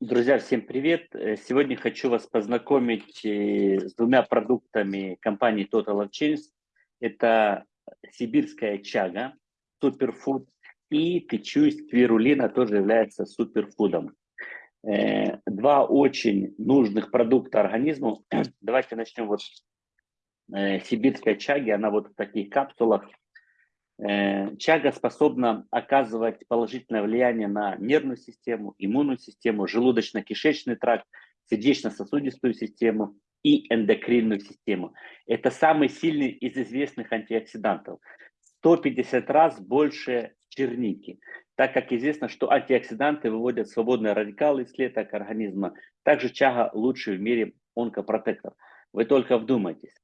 Друзья, всем привет! Э, сегодня хочу вас познакомить э, с двумя продуктами компании Total Chains. Это сибирская чага, суперфуд, и тычу спирулина тоже является суперфудом. Э, два очень нужных продукта организму. Давайте начнем вот сибирской чаги. Она вот в таких капсулах чага способна оказывать положительное влияние на нервную систему, иммунную систему, желудочно-кишечный тракт, сердечно-сосудистую систему и эндокринную систему. Это самый сильный из известных антиоксидантов. 150 раз больше черники, так как известно, что антиоксиданты выводят свободные радикалы из клеток организма. Также чага лучший в мире онкопротектор. Вы только вдумайтесь.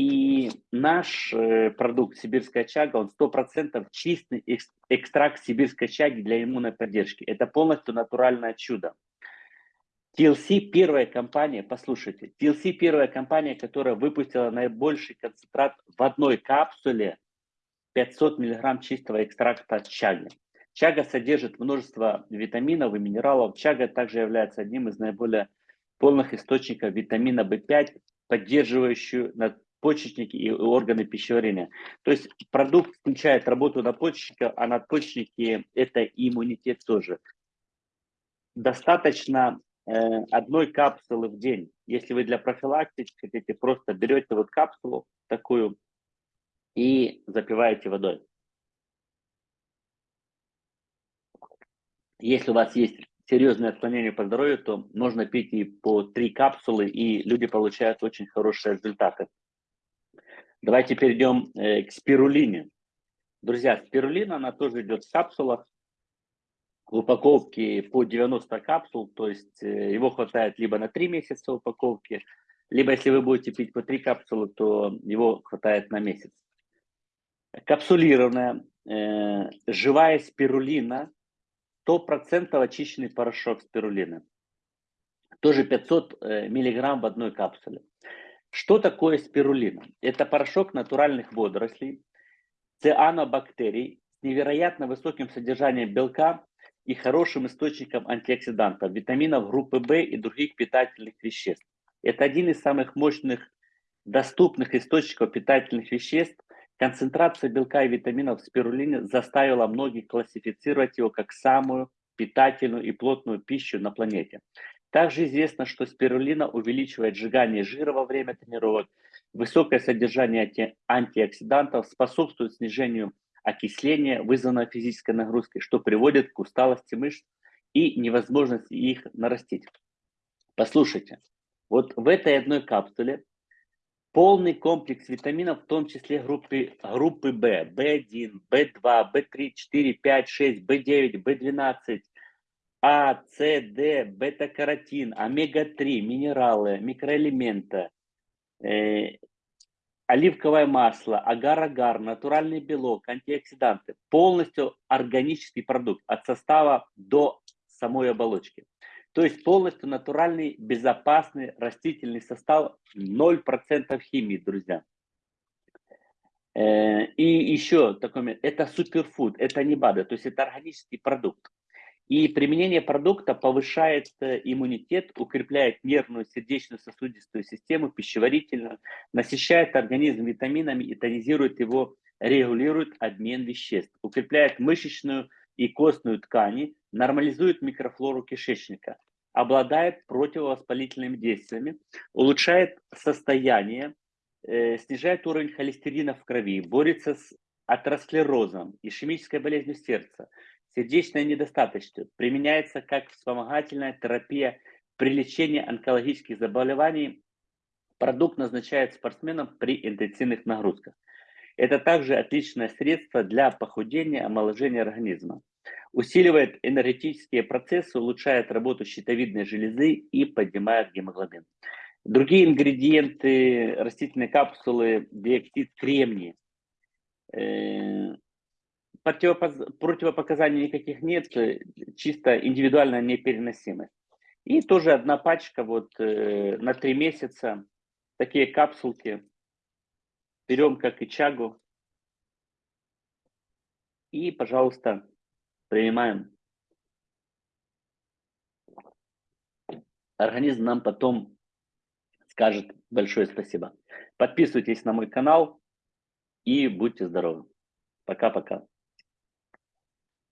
И наш э, продукт сибирская чага, он 100% чистый экстракт сибирской чаги для иммунной поддержки. Это полностью натуральное чудо. TLC первая компания, послушайте, TLC первая компания, которая выпустила наибольший концентрат в одной капсуле 500 мг чистого экстракта чаги. Чага содержит множество витаминов и минералов. Чага также является одним из наиболее полных источников витамина В5, поддерживающую почечники и органы пищеварения. То есть продукт включает работу надпочечника, а надпочечники – это иммунитет тоже. Достаточно э, одной капсулы в день. Если вы для профилактики хотите, просто берете вот капсулу такую и запиваете водой. Если у вас есть серьезные отклонения по здоровью, то можно пить и по три капсулы, и люди получают очень хорошие результаты. Давайте перейдем э, к спирулине. Друзья, спирулина, она тоже идет в капсулах. В упаковке по 90 капсул, то есть э, его хватает либо на 3 месяца упаковки, либо если вы будете пить по 3 капсулы, то его хватает на месяц. Капсулированная, э, живая спирулина, 100% очищенный порошок спирулины. Тоже 500 э, миллиграмм в одной капсуле. Что такое спирулина? Это порошок натуральных водорослей, цианобактерий с невероятно высоким содержанием белка и хорошим источником антиоксидантов, витаминов группы В и других питательных веществ. Это один из самых мощных доступных источников питательных веществ. Концентрация белка и витаминов в спирулине заставила многих классифицировать его как самую питательную и плотную пищу на планете. Также известно, что спирулина увеличивает сжигание жира во время тренировок, высокое содержание анти антиоксидантов способствует снижению окисления, вызванного физической нагрузкой, что приводит к усталости мышц и невозможности их нарастить. Послушайте, вот в этой одной капсуле полный комплекс витаминов, в том числе группы, группы В, В1, В2, В3, 4, 5, 6, В9, В12, а, С, Д, бета-каротин, омега-3, минералы, микроэлементы, э, оливковое масло, агар-агар, натуральный белок, антиоксиданты. Полностью органический продукт от состава до самой оболочки. То есть полностью натуральный, безопасный растительный состав, 0% химии, друзья. Э, и еще такой момент, это суперфуд, это не БАДы, то есть это органический продукт. И применение продукта повышает э, иммунитет, укрепляет нервную, сердечную, сосудистую систему, пищеварительную, насыщает организм витаминами и тонизирует его, регулирует обмен веществ, укрепляет мышечную и костную ткани, нормализует микрофлору кишечника, обладает противовоспалительными действиями, улучшает состояние, э, снижает уровень холестерина в крови, борется с атеросклерозом, ишемической болезнью сердца, сердечная недостаточность применяется как вспомогательная терапия при лечении онкологических заболеваний. Продукт назначают спортсменам при интенсивных нагрузках. Это также отличное средство для похудения, омоложения организма. Усиливает энергетические процессы, улучшает работу щитовидной железы и поднимает гемоглобин. Другие ингредиенты растительной капсулы, диоксид кремния, э, противопоказаний никаких нет, э, чисто индивидуальная непереносимость. И тоже одна пачка вот э, на три месяца, такие капсулки. Берем как и чагу. И, пожалуйста, принимаем. организм нам потом скажет большое спасибо. Подписывайтесь на мой канал и будьте здоровы. Пока-пока.